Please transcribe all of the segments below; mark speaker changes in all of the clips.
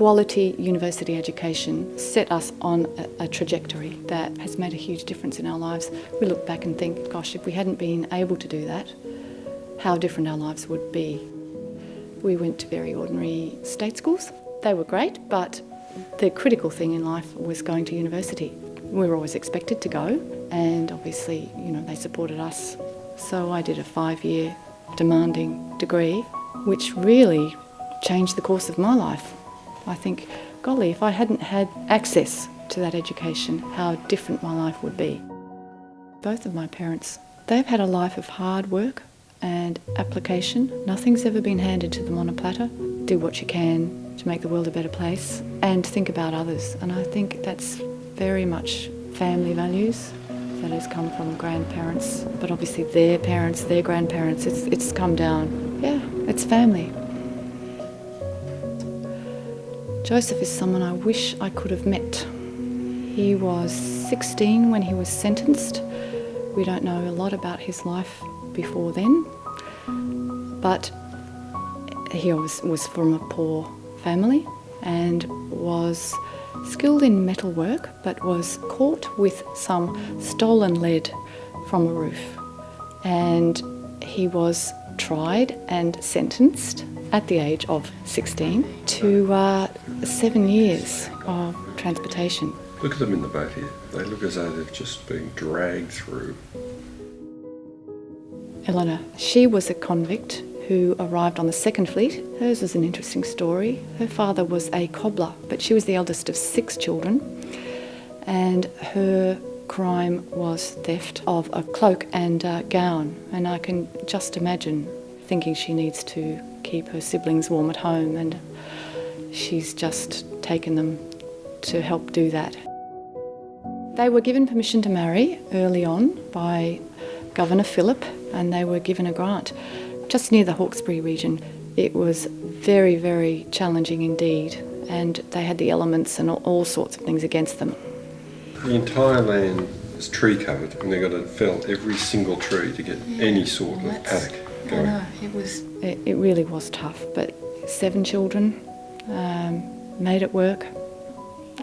Speaker 1: quality university education set us on a, a, trajectory that has made a huge difference in our lives. We look back and think, gosh, if we hadn't been able to do that, how different our lives would be. We went to very ordinary state schools. They were great, but the critical thing in life was going to university. We were always expected to go, and obviously, you know, they supported us. So I did a five-year demanding degree, which really changed the course of my life. I think, golly, if I hadn't had access to that education, how different my life would be. Both of my parents, they've had a life of hard work and application. Nothing's ever been handed to them on a platter. Do what you can to make the world a better place and think about others. And I think that's very much family values that has come from grandparents, but obviously their parents, their grandparents, it's, it's come down. Yeah, it's family. Joseph is someone I wish I could have met. He was 16 when he was sentenced. We don't know a lot about his life before then, but he was, was from a poor family and was skilled in metalwork but was caught with some stolen lead from a roof and he was tried and sentenced at the age of 16 to uh, seven years of transportation.
Speaker 2: Look at them in the boat here. They look as though they've just been dragged through.
Speaker 1: Eleanor, she was a convict who arrived on the second fleet. Hers was an interesting story. Her father was a cobbler, but she was the eldest of six children, and her crime was theft of a cloak and a gown. And I can just imagine thinking she needs to keep her siblings warm at home and she's just taken them to help do that. They were given permission to marry early on by Governor Phillip and they were given a grant. Just near the Hawkesbury region, it was very, very challenging indeed and they had the elements and all, all sorts of things against them.
Speaker 2: The entire land is tree covered and they've got to fell every single tree to get yeah, any sort well, of paddock going.
Speaker 1: I know, it was, it, it really was tough, but seven children, um, made it work.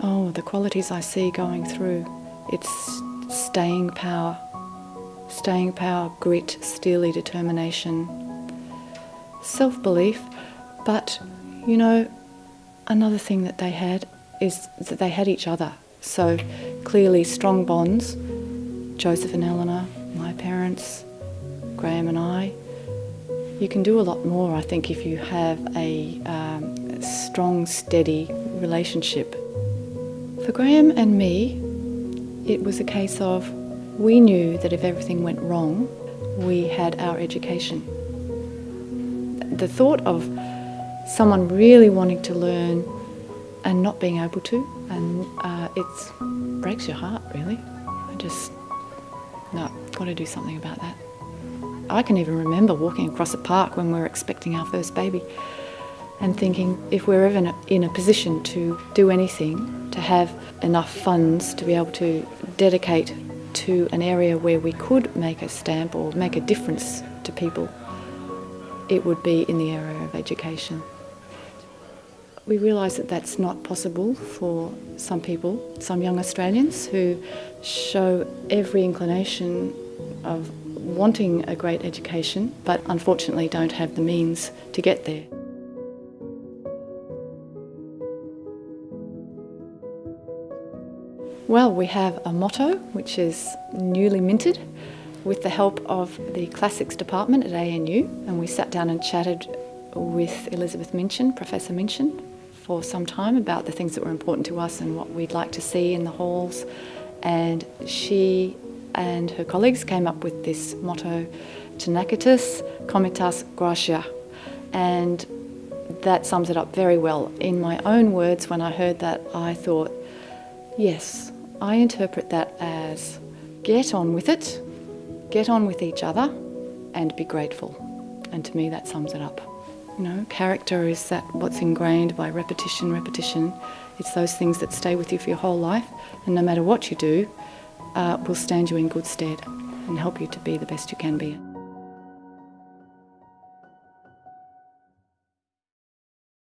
Speaker 1: Oh, the qualities I see going through. It's staying power, staying power, grit, steely determination, self-belief, but, you know, another thing that they had is that they had each other. So clearly strong bonds, Joseph and Eleanor, my parents, Graham and I, you can do a lot more, I think, if you have a um, strong, steady relationship. For Graham and me, it was a case of we knew that if everything went wrong, we had our education. The thought of someone really wanting to learn and not being able to, and uh, it breaks your heart, really. I just, no, got to do something about that. I can even remember walking across a park when we were expecting our first baby and thinking if we're ever in a position to do anything, to have enough funds to be able to dedicate to an area where we could make a stamp or make a difference to people, it would be in the area of education. We realise that that's not possible for some people, some young Australians who show every inclination of wanting a great education, but unfortunately don't have the means to get there. Well, we have a motto which is newly minted with the help of the Classics Department at ANU and we sat down and chatted with Elizabeth Minchin, Professor Minchin, for some time about the things that were important to us and what we'd like to see in the halls and she and her colleagues came up with this motto, Tenacitas Comitas Gratia. And that sums it up very well. In my own words, when I heard that, I thought, yes, I interpret that as get on with it, get on with each other, and be grateful. And to me, that sums it up. You know, character is that what's ingrained by repetition, repetition. It's those things that stay with you for your whole life, and no matter what you do, uh, will stand you in good stead and help you to be the best you can be.